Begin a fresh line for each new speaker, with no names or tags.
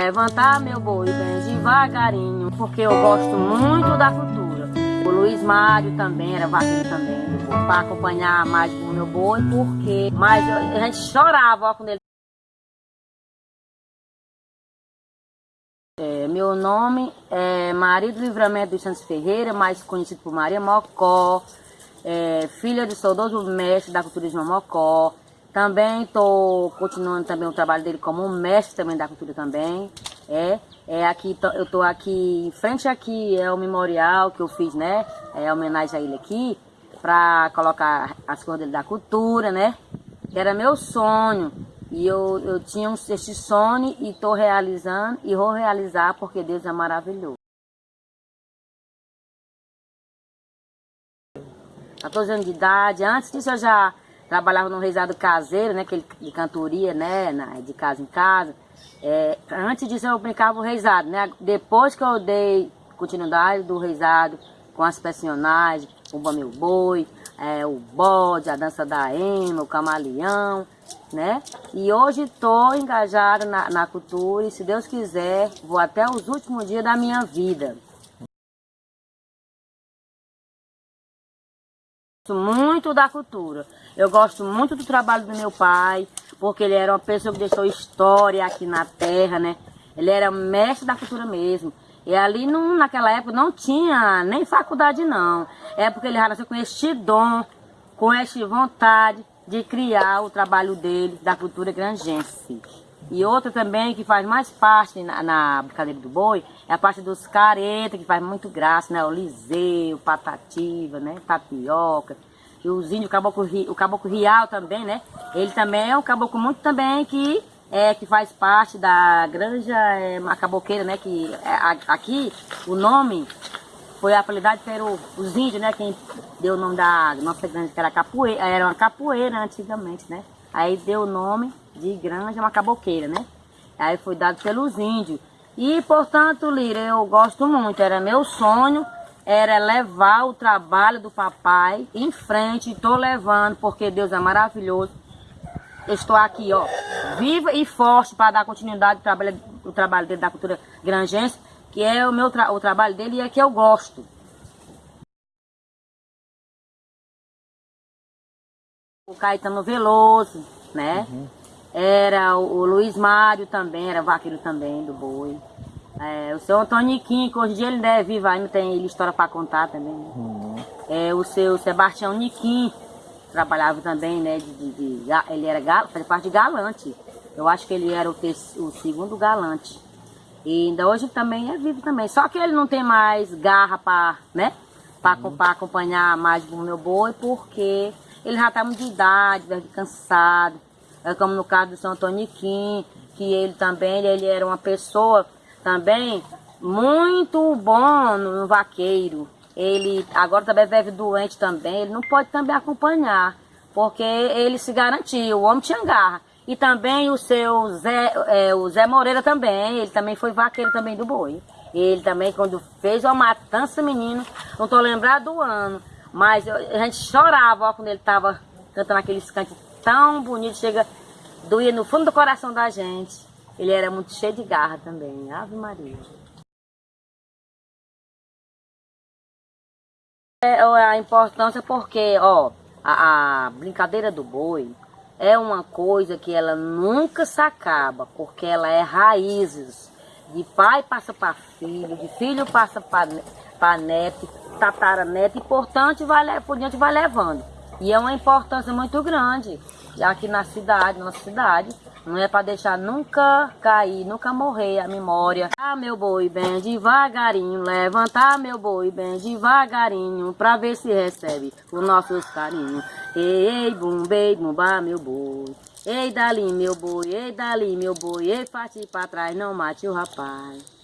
Levantar meu boi bem devagarinho, porque eu gosto muito da cultura. O Luiz Mário também era vaqueiro também, para acompanhar mais o meu boi, porque mas a gente chorava ó, quando ele É, meu nome é Maria do Livramento dos Santos Ferreira, mais conhecido por Maria Mocó, é, filha do saudoso mestre da cultura de Mocó. Também estou continuando também o trabalho dele como mestre também da cultura também. É, é aqui, eu estou aqui, em frente aqui é o memorial que eu fiz, né? É homenagem a ele aqui, para colocar as coisas dele da cultura, né? Que era meu sonho. E eu, eu tinha esse sonho e estou realizando e vou realizar porque Deus é maravilhoso. 14 anos de idade, antes disso eu já trabalhava no reizado caseiro, né, aquele de cantoria, né, na, de casa em casa. É, antes disso eu brincava o reizado, né, depois que eu dei continuidade do reizado com as personagens, o Meu Boi, é, o bode, a dança da ema, o camaleão, né? E hoje estou engajada na, na cultura e se Deus quiser, vou até os últimos dias da minha vida. Muito da cultura. Eu gosto muito do trabalho do meu pai, porque ele era uma pessoa que deixou história aqui na terra, né? Ele era mestre da cultura mesmo. E ali, não, naquela época, não tinha nem faculdade, não. É porque ele já nasceu com este dom, com esta vontade de criar o trabalho dele, da cultura grangense. E outra também que faz mais parte na, na brincadeira do boi, é a parte dos caretas, que faz muito graça, né? O liseu, patativa, né? Tapioca. E os índios, o caboclo, o caboclo rial também, né? Ele também é um caboclo muito também que é, que faz parte da granja é, a caboqueira, né? Que é, aqui o nome foi apelidado os índios, né? Quem deu o nome da nossa granja, que era capoeira, era uma capoeira antigamente, né? Aí deu o nome de granja, uma caboqueira, né? Aí foi dado pelos índios. E, portanto, Lira, eu gosto muito, era meu sonho, era levar o trabalho do papai em frente, estou levando, porque Deus é maravilhoso. estou aqui, ó, viva e forte para dar continuidade ao trabalho, o trabalho dele da cultura grangense, que é o meu tra o trabalho dele e é que eu gosto. O Caetano Veloso, né? Uhum. Era o, o, Luiz Mário também, era vaqueiro também do boi. É, o seu Antônio Niquim, que hoje em dia ele ainda é vivo, ainda tem ele história para contar também. Né? Uhum. É, o seu Sebastião Niquim, trabalhava também, né? De, de, de, ele era fazia parte de galante. Eu acho que ele era o, o segundo galante. E ainda hoje também é vivo também. Só que ele não tem mais garra para, né? Para uhum. acompanhar mais o meu boi, porque ele já está muito de idade, cansado. É como no caso do São Toniquim, que ele também, ele era uma pessoa também muito bom no vaqueiro. Ele agora também vive doente também, ele não pode também acompanhar, porque ele se garantiu, o homem tinha garra. E também o seu Zé, é, o Zé Moreira também, ele também foi vaqueiro também do boi. Ele também, quando fez uma matança, menino, não estou lembrado do ano, mas a gente chorava ó, quando ele estava cantando aqueles cantos tão bonitos, chega, doía no fundo do coração da gente. Ele era muito cheio de garra também, Ave Maria. É, a importância porque, ó, a, a brincadeira do boi, é uma coisa que ela nunca se acaba, porque ela é raízes. De pai passa para filho, de filho passa para neto, tataraneto, e portanto vai, por diante vai levando. E é uma importância muito grande aqui na cidade, na nossa cidade. Não é para deixar nunca cair, nunca morrer a memória. Ah, meu boi, bem devagarinho, levantar meu boi bem devagarinho, pra ver se recebe os nossos carinhos. Ei, bum, bem, bumba, meu boi. Ei, dali, meu boi, ei, dali, meu boi, ei, parte pra trás, não mate o rapaz.